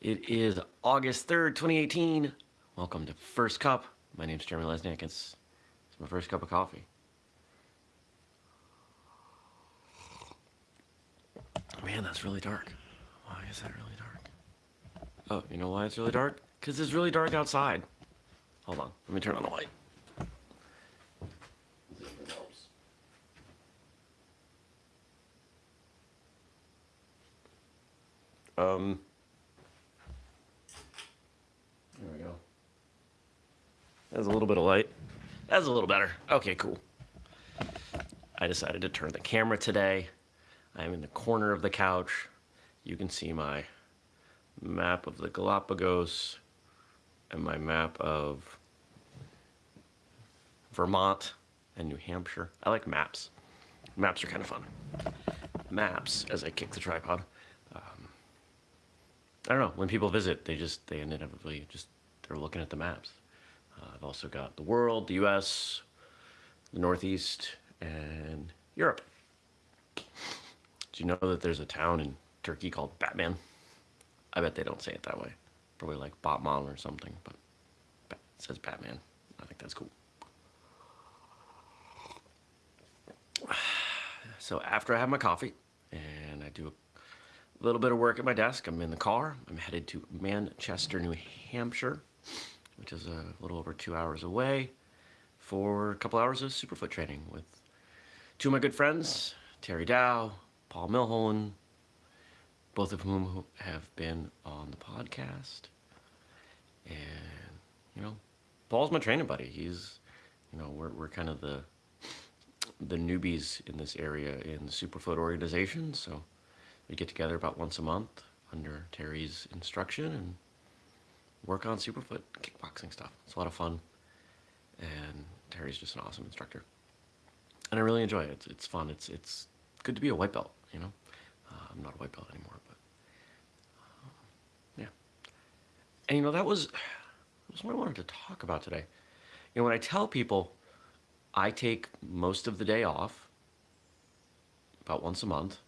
It is August 3rd, 2018. Welcome to First Cup. My name is Jeremy Lesniak. It's, it's my first cup of coffee. Man, that's really dark. Why is that really dark? Oh, you know why it's really dark? Because it's really dark outside. Hold on, let me turn on the light. Um, there we go. That's a little bit of light. That's a little better. Okay, cool. I decided to turn the camera today. I'm in the corner of the couch. You can see my map of the Galapagos and my map of Vermont and New Hampshire. I like maps. Maps are kind of fun. Maps, as I kick the tripod. Um, I don't know, when people visit, they just, they inevitably just, they're looking at the maps. I've also got the world, the US, the Northeast, and Europe. Do you know that there's a town in Turkey called Batman? I bet they don't say it that way. Probably like Batman or something, but it says Batman. I think that's cool. So after I have my coffee and I do a little bit of work at my desk. I'm in the car. I'm headed to Manchester, New Hampshire, which is a little over two hours away for a couple hours of Superfoot training with two of my good friends, Terry Dow, Paul Milholland, both of whom have been on the podcast. And, you know, Paul's my training buddy. He's, you know, we're, we're kind of the, the newbies in this area in the Superfoot organization, so we get together about once a month under Terry's instruction and work on Superfoot kickboxing stuff. It's a lot of fun, and Terry's just an awesome instructor. And I really enjoy it. It's, it's fun. It's, it's good to be a white belt, you know? Uh, I'm not a white belt anymore, but uh, yeah. And you know, that was, that was what I wanted to talk about today. You know, when I tell people I take most of the day off, about once a month,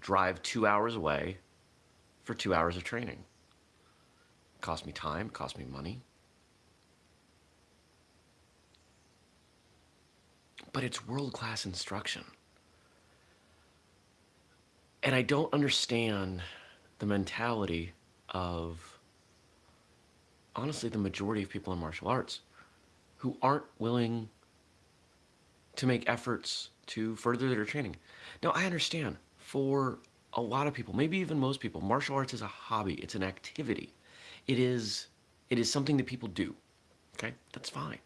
drive two hours away for two hours of training. Cost me time, it cost me money. But it's world-class instruction. And I don't understand the mentality of, honestly, the majority of people in martial arts who aren't willing to make efforts to further their training. Now, I understand for a lot of people, maybe even most people, martial arts is a hobby. It's an activity. It is, it is something that people do. Okay, that's fine.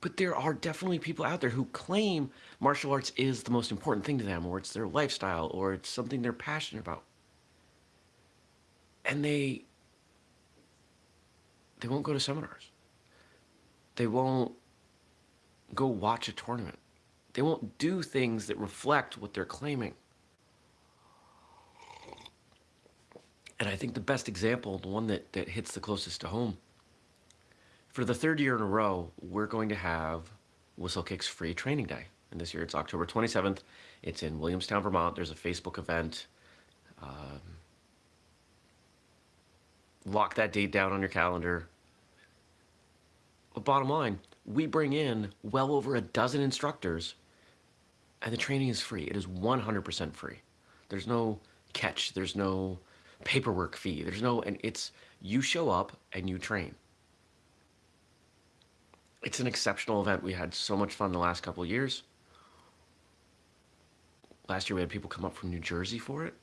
But there are definitely people out there who claim martial arts is the most important thing to them, or it's their lifestyle, or it's something they're passionate about. And they, they won't go to seminars. They won't go watch a tournament. They won't do things that reflect what they're claiming. And I think the best example, the one that, that hits the closest to home, for the third year in a row, we're going to have Whistlekick's free training day. And this year it's October 27th. It's in Williamstown, Vermont. There's a Facebook event. Um, lock that date down on your calendar. But bottom line, we bring in well over a dozen instructors and the training is free. It is 100% free. There's no catch. There's no paperwork fee. There's no, and it's, you show up and you train. It's an exceptional event. We had so much fun the last couple of years. Last year we had people come up from New Jersey for it.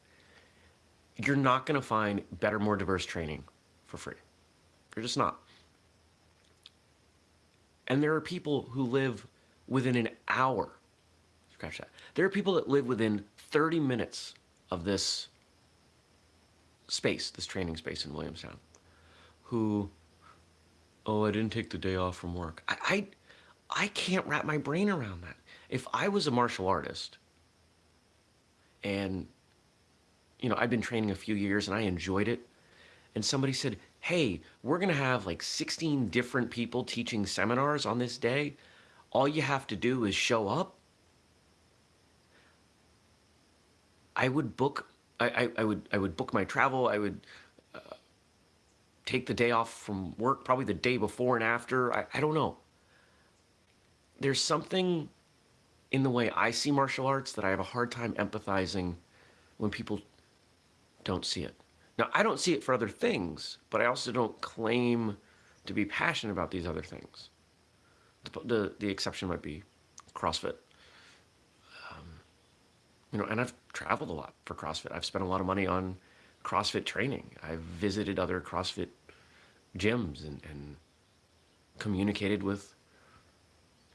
You're not going to find better, more diverse training for free. You're just not. And there are people who live within an hour Scratch that. There are people that live within 30 minutes of this space, this training space in Williamstown, who, oh, I didn't take the day off from work. I, I, I can't wrap my brain around that. If I was a martial artist and, you know, I'd been training a few years and I enjoyed it, and somebody said, hey, we're gonna have like 16 different people teaching seminars on this day. All you have to do is show up I would book. I, I, would I would book my travel. I would uh, take the day off from work, probably the day before and after. I, I don't know. There's something in the way I see martial arts that I have a hard time empathizing when people don't see it. Now, I don't see it for other things, but I also don't claim to be passionate about these other things. The, the, the exception might be CrossFit. You know, and I've traveled a lot for CrossFit. I've spent a lot of money on CrossFit training. I've visited other CrossFit gyms and, and communicated with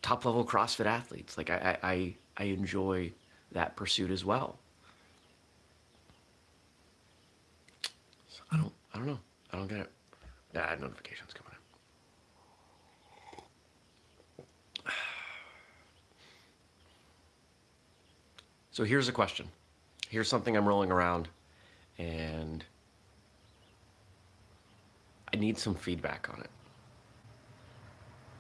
top level CrossFit athletes. Like I, I, I enjoy that pursuit as well. So I don't, I don't know. I don't get it. Nah, notifications coming in. So here's a question. Here's something I'm rolling around and I need some feedback on it.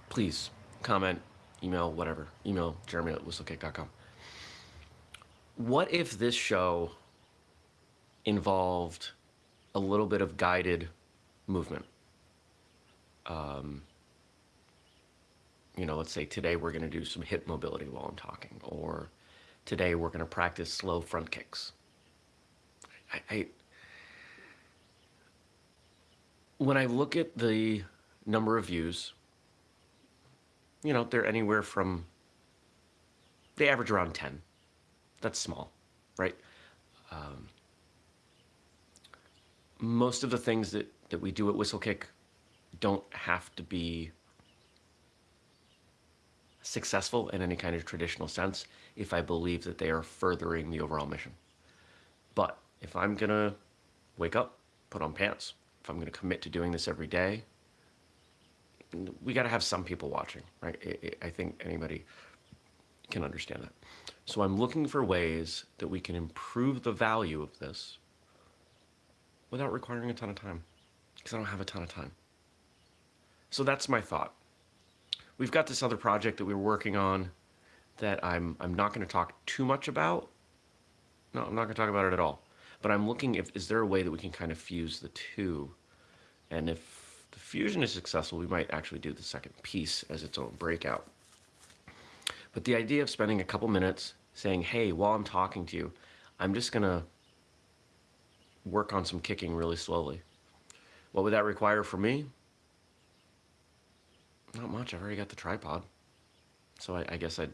Please comment, email, whatever. Email jeremy at whistlekick.com. What if this show involved a little bit of guided movement? Um, you know, let's say today we're going to do some hip mobility while I'm talking, or today we're going to practice slow front kicks. I, I, when I look at the number of views you know, they're anywhere from, they average around 10. That's small, right? Um, most of the things that, that we do at Whistlekick don't have to be successful in any kind of traditional sense if I believe that they are furthering the overall mission. But if I'm gonna wake up, put on pants, if I'm gonna commit to doing this every day, we got to have some people watching, right? I, I think anybody can understand that. So I'm looking for ways that we can improve the value of this without requiring a ton of time, because I don't have a ton of time. So that's my thought. We've got this other project that we were working on that I'm, I'm not going to talk too much about. No, I'm not going to talk about it at all. But I'm looking if, is there a way that we can kind of fuse the two? And if the fusion is successful, we might actually do the second piece as its own breakout. But the idea of spending a couple minutes saying, hey, while I'm talking to you, I'm just gonna work on some kicking really slowly. What would that require for me? Not much, I've already got the tripod. So I, I guess I'd,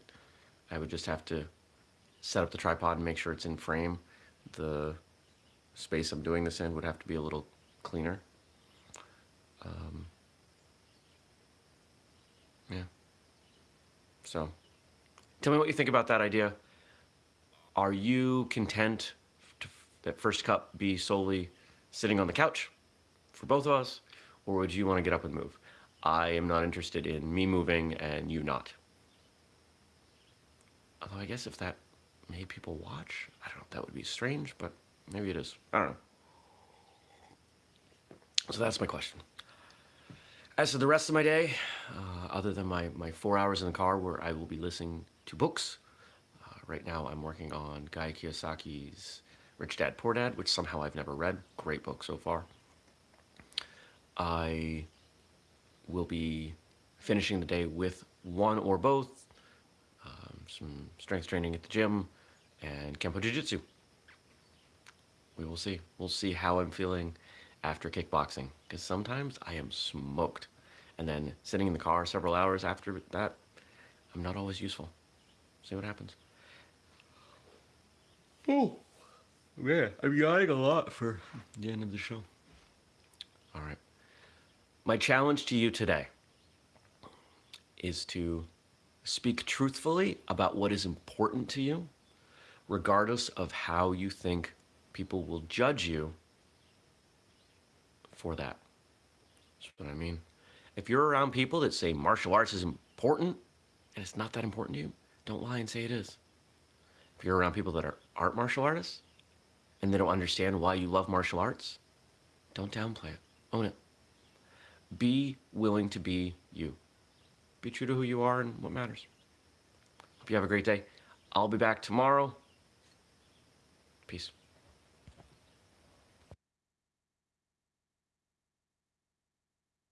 I would just have to set up the tripod and make sure it's in frame. The space I'm doing this in would have to be a little cleaner. Um, yeah. So, tell me what you think about that idea. Are you content to, that First Cup be solely sitting on the couch for both of us, or would you want to get up and move? I am not interested in me moving and you not. Although I guess if that made people watch, I don't know, that would be strange, but maybe it is. I don't know. So that's my question. As for the rest of my day, uh, other than my, my four hours in the car where I will be listening to books, uh, right now I'm working on Guy Kiyosaki's Rich Dad Poor Dad, which somehow I've never read. Great book so far. I will be finishing the day with one or both, um, some strength training at the gym, and Kempo Jiu-Jitsu. We will see. We'll see how I'm feeling after kickboxing because sometimes I am smoked. And then sitting in the car several hours after that, I'm not always useful. See what happens. Oh, yeah, I'm yawning a lot for the end of the show. All right. My challenge to you today is to speak truthfully about what is important to you, regardless of how you think people will judge you for that. That's what I mean. If you're around people that say martial arts is important and it's not that important to you, don't lie and say it is. If you're around people that are, aren't martial artists and they don't understand why you love martial arts, don't downplay it. Own it. Be willing to be you. Be true to who you are and what matters. Hope you have a great day. I'll be back tomorrow. Peace.